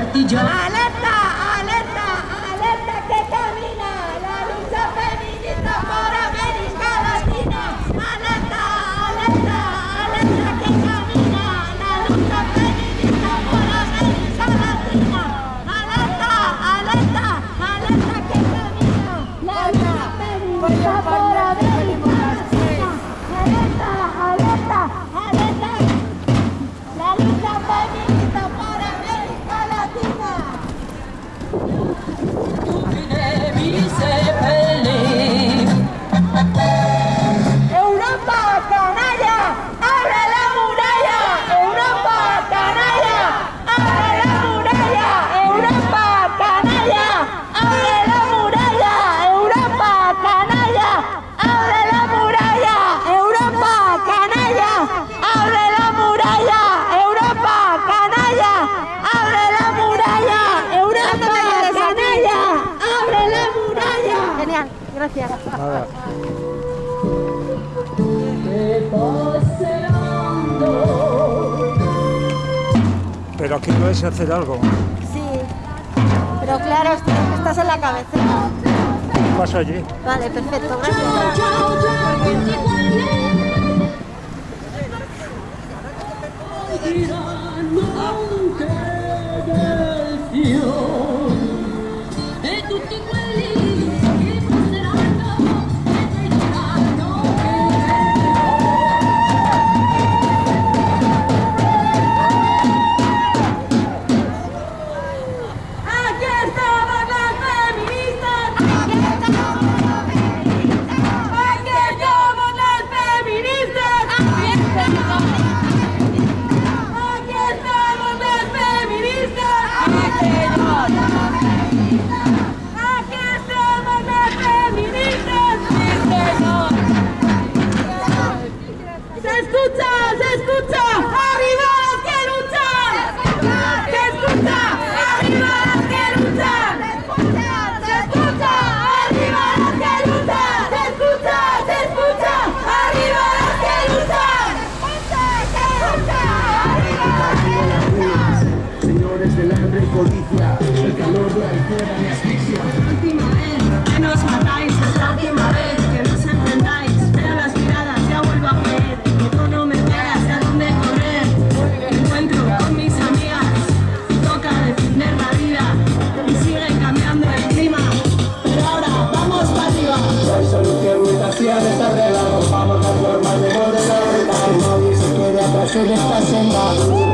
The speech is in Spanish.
bertujuan gracias. Pero aquí puedes hacer algo. Sí, pero claro, estás en la cabecera. Paso allí. Vale, perfecto, gracias. codicia El calor de la izquierda me asfixia. Última vez que nos matáis Es la última vez que nos enfrentáis. Pero las miradas ya vuelvo a creer Que tú no me veas a dónde correr Me encuentro con mis amigas Toca defender la vida Y sigue cambiando el clima. Pero ahora vamos para arriba. Hay solución, mutación, desarreglo Vamos a formar de modelar El móvil se queda atrás en esta senda.